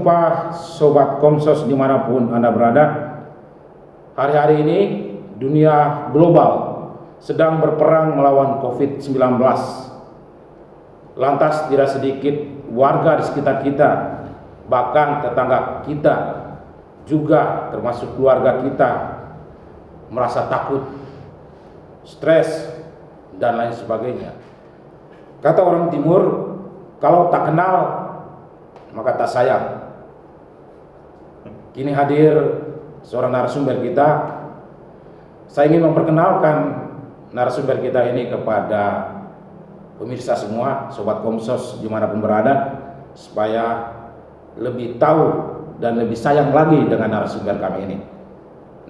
berjumpa Sobat Komsos di mana pun Anda berada. Hari-hari ini dunia global sedang berperang melawan COVID-19 Lantas tidak sedikit warga di sekitar kita Bahkan tetangga kita juga termasuk keluarga kita Merasa takut, stres, dan lain sebagainya. Kata orang timur, kalau tak kenal maka tak sayang. Kini hadir seorang narasumber kita. Saya ingin memperkenalkan narasumber kita ini kepada pemirsa semua, sobat Komsos di mana pun berada, supaya lebih tahu dan lebih sayang lagi dengan narasumber kami ini.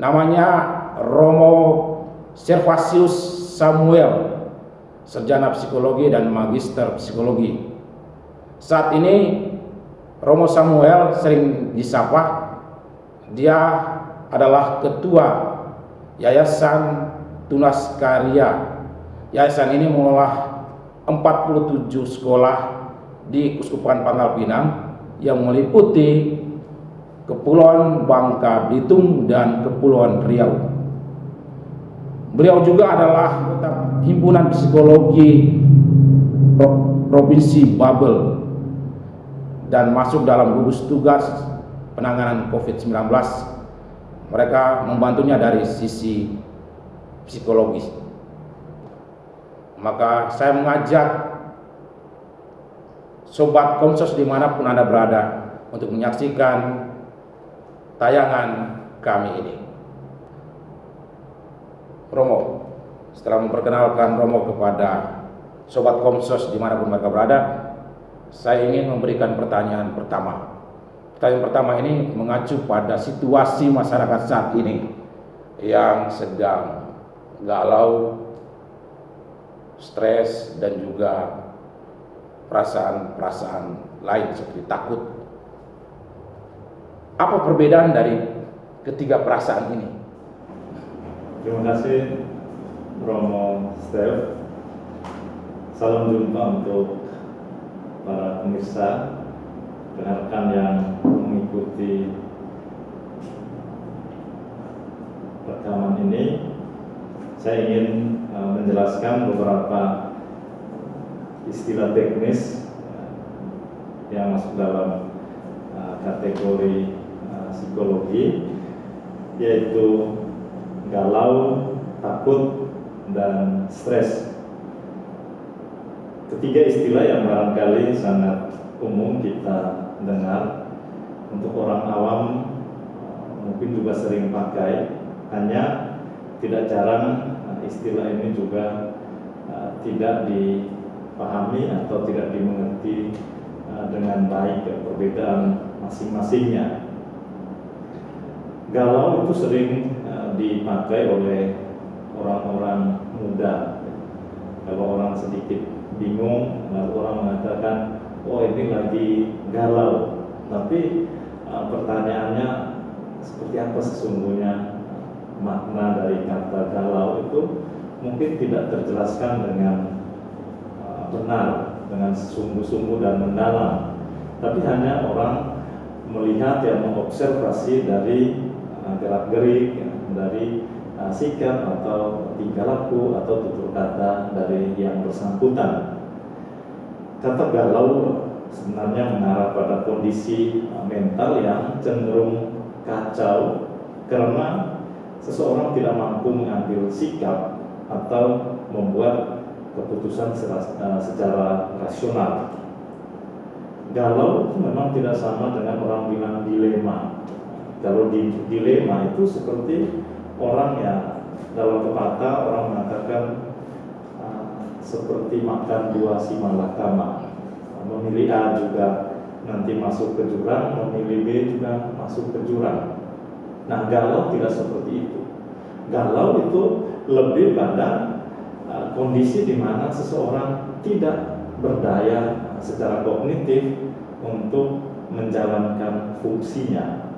Namanya Romo Servasius Samuel, sarjana psikologi dan magister psikologi. Saat ini Romo Samuel sering disapa dia adalah ketua Yayasan Tunas Karya Yayasan ini mengolah 47 sekolah di Kuskupan Pangkal Pinang yang meliputi Kepulauan Bangka Belitung dan Kepulauan Riau. Beliau juga adalah Himpunan Psikologi Provinsi Babel dan masuk dalam gugus tugas penanganan COVID-19 mereka membantunya dari sisi psikologis maka saya mengajak sobat komsos di mana pun anda berada untuk menyaksikan tayangan kami ini Romo setelah memperkenalkan Romo kepada sobat komsos di mana pun mereka berada saya ingin memberikan pertanyaan pertama. Pertanyaan pertama ini mengacu pada situasi masyarakat saat ini yang sedang galau, stres, dan juga perasaan-perasaan lain seperti takut. Apa perbedaan dari ketiga perasaan ini? Terima kasih Romo Steph. Salam jumpa untuk para pemirsa rekan yang mengikuti rekaman ini. Saya ingin uh, menjelaskan beberapa istilah teknis uh, yang masuk dalam uh, kategori psikologi yaitu galau, takut, dan stres. Ketiga istilah yang barangkali sangat umum kita dengar. Untuk orang awam mungkin juga sering pakai. Hanya tidak jarang eh, istilah ini juga uh, tidak dipahami atau tidak dimengerti uh, dengan baik perbedaan masing-masingnya. Galau itu sering dipakai oleh orang-orang muda. Kalau orang sedikit bingung lalu orang mengatakan oh ini lagi galau. Tapi uh, pertanyaannya seperti apa sesungguhnya makna dari kata galau itu? Mungkin tidak terjelaskan dengan uh, benar dengan sungguh-sungguh dan mendalam. Tapi hanya orang melihat yang mengobservasi dari uh, gerak-gerik ya, dari sikap atau tingkah laku atau tutur kata dari yang bersangkutan. Kata galau sebenarnya mengarah pada kondisi uh, mental yang cenderung kacau karena seseorang tidak mampu mengambil sikap atau membuat keputusan uh, secara rasional. Galau memang tidak sama dengan orang bilang dilema. Kalau di dilema itu seperti orang yang dalam pepatah orang mengatakan seperti makan dua si malakama. Memilih A juga nanti masuk ke jurang memilih B juga masuk ke jurang. Nah galau tidak seperti itu. Galau itu lebih pada uh, kondisi di mana seseorang tidak berdaya secara kognitif untuk menjalankan fungsinya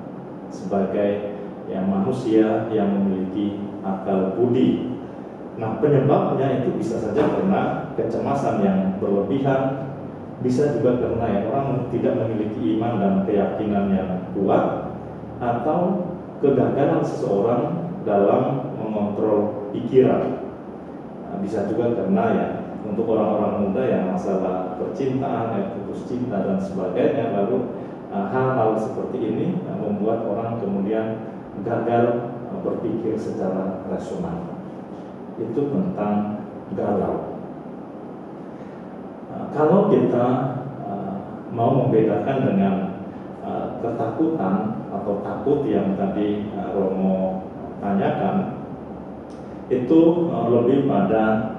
sebagai yang manusia yang memiliki akal budi. Nah penyebabnya itu bisa saja karena kecemasan yang berlebihan, bisa juga karena ya orang tidak memiliki iman dan keyakinan yang kuat atau kegagalan seseorang dalam mengontrol pikiran. Nah, bisa juga karena ya untuk orang-orang muda yang masalah percintaan, ya, putus cinta dan sebagainya, lalu uh, hal-hal seperti ini uh, membuat orang kemudian gagal uh, berpikir secara rasional. Itu tentang galau. Uh, kalau kita uh, mau membedakan dengan uh, ketakutan atau takut yang tadi Romo tanyakan, itu lebih pada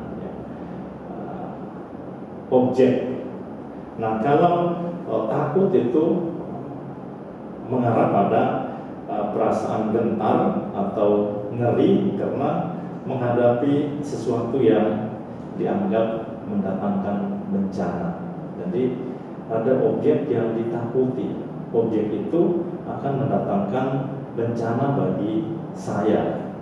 objek. Nah, kalau takut itu mengarah pada perasaan gentar atau ngeri karena menghadapi sesuatu yang dianggap mendatangkan bencana. Jadi ada objek yang ditakuti. Objek itu akan mendatangkan bencana bagi saya.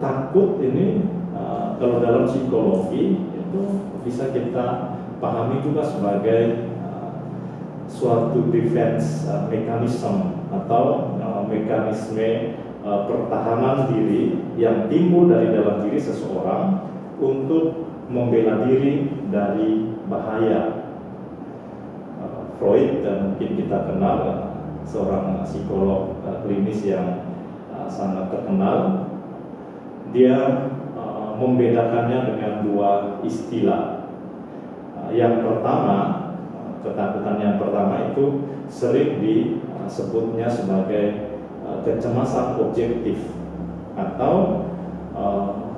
Takut ini uh, kalau dalam psikologi itu bisa kita pahami juga sebagai uh, suatu defense uh, mechanism atau mekanisme uh, pertahanan diri yang timbul dari dalam diri seseorang untuk membela diri dari bahaya. Uh, Freud dan mungkin kita kenal uh, seorang psikolog klinis yang sangat terkenal. Dia membedakannya dengan dua istilah. Yang pertama, ketakutan yang pertama itu sering disebutnya sebagai kecemasan objektif atau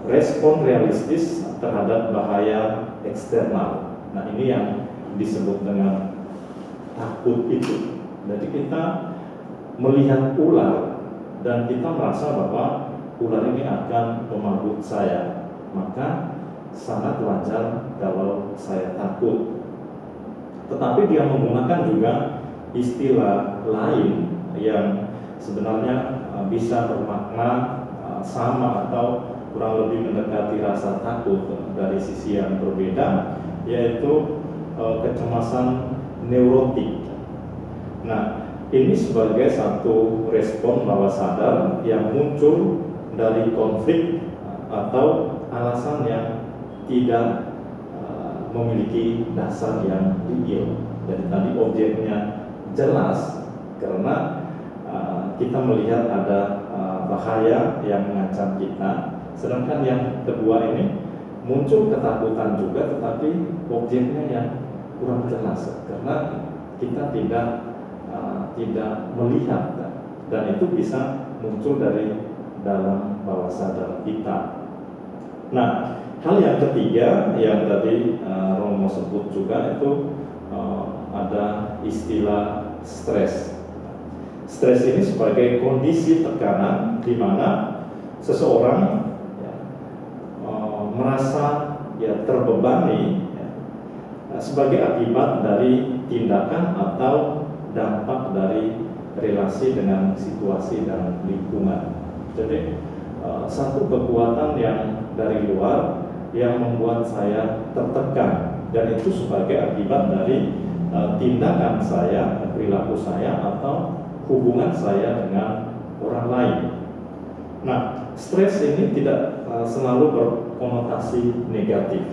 respon realistis terhadap bahaya eksternal. Nah, ini yang disebut dengan takut itu. Jadi kita melihat ular dan kita merasa bahwa ular ini akan memagut saya maka sangat wajar kalau saya takut. Tetapi dia menggunakan juga istilah lain yang sebenarnya uh, bisa bermakna uh, sama atau kurang lebih mendekati rasa takut dari sisi yang berbeda, yaitu uh, kecemasan neurotik. Nah, ini sebagai satu respon bawah sadar yang muncul dari konflik atau alasan yang tidak uh, memiliki dasar yang real. Jadi tadi objeknya jelas karena uh, kita melihat ada uh, bahaya yang mengancam kita. Sedangkan yang kedua ini muncul ketakutan juga, tetapi objeknya yang kurang jelas karena kita tidak uh, tidak melihat dan itu bisa muncul dari dalam bawah sadar kita. Nah, hal yang ketiga yang tadi Romo sebut juga itu ada istilah stres. Stres ini sebagai kondisi tekanan di mana seseorang ya, uh, merasa ya terbebani ya, sebagai akibat dari tindakan atau dampak dari relasi dengan situasi dan lingkungan. Jadi uh, satu kekuatan yang dari luar yang membuat saya tertekan dan itu sebagai akibat dari uh, tindakan saya, perilaku saya atau hubungan saya dengan orang lain. Nah, stres ini tidak uh, selalu berkonotasi negatif.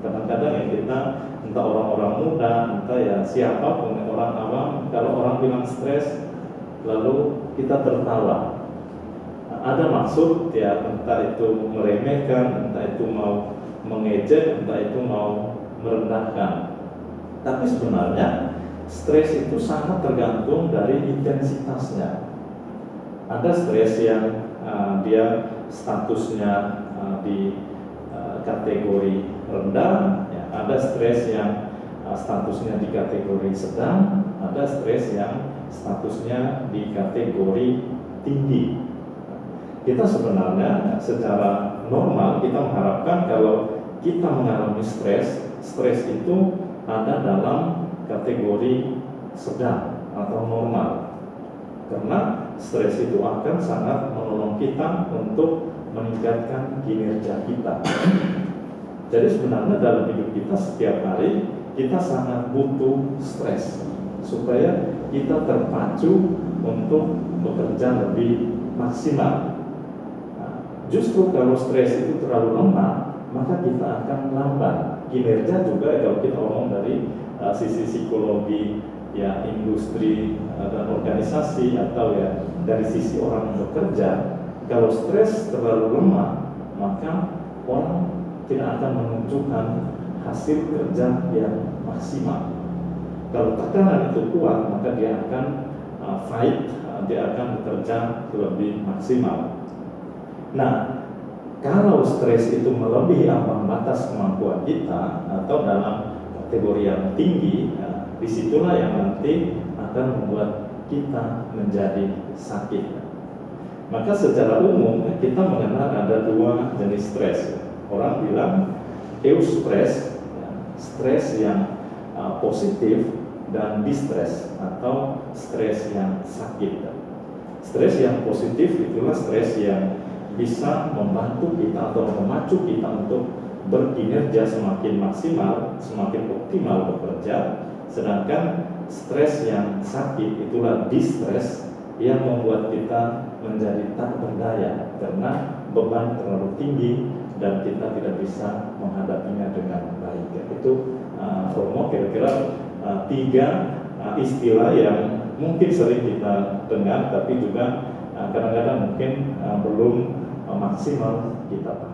Kadang-kadang ya kita entah orang-orang muda, entah ya siapa pun orang awam, kalau orang bilang stres, lalu kita tertawa ada maksud ya entah itu meremehkan, entah itu mau mengejek, entah itu mau merendahkan. Tapi sebenarnya stres itu sangat tergantung dari intensitasnya. Ada stres yang uh, dia statusnya uh, di uh, kategori rendah, ya. ada stres yang uh, statusnya di kategori sedang, ada stres yang statusnya di kategori tinggi kita sebenarnya secara normal kita mengharapkan kalau kita mengalami stres, stres itu ada dalam kategori sedang atau normal. Karena stres itu akan sangat menolong kita untuk meningkatkan kinerja kita. Jadi sebenarnya dalam hidup kita setiap hari kita sangat butuh stres supaya kita terpacu untuk bekerja lebih maksimal. Nah, justru kalau stres itu terlalu lemah, maka kita akan lambat. Kinerja juga kalau kita ngomong dari uh, sisi psikologi ya industri uh, dan organisasi atau ya dari sisi orang bekerja, kalau stres terlalu lemah, maka orang tidak akan menunjukkan hasil kerja yang maksimal. Kalau tekanan itu kuat, maka dia akan uh, fight, dia akan bekerja lebih maksimal. Nah, kalau stres itu melebihi ambang batas kemampuan kita atau dalam kategori yang tinggi, ya, di situlah yang nanti akan membuat kita menjadi sakit. Maka secara umum kita mengenal ada dua jenis stres. Orang bilang eustress, ya, stres yang uh, positif dan distress atau stres yang sakit. Stres yang positif itulah stres yang bisa membantu kita atau memacu kita untuk berkinerja semakin maksimal, semakin optimal bekerja. Sedangkan stres yang sakit itulah distress yang membuat kita menjadi tak berdaya karena beban terlalu tinggi dan kita tidak bisa menghadapinya dengan baik. Itu uh, Romo kira-kira uh, tiga uh, istilah yang mungkin sering kita dengar tapi juga uh, kadang-kadang uh, mungkin uh, belum uh, maksimal kita pahami.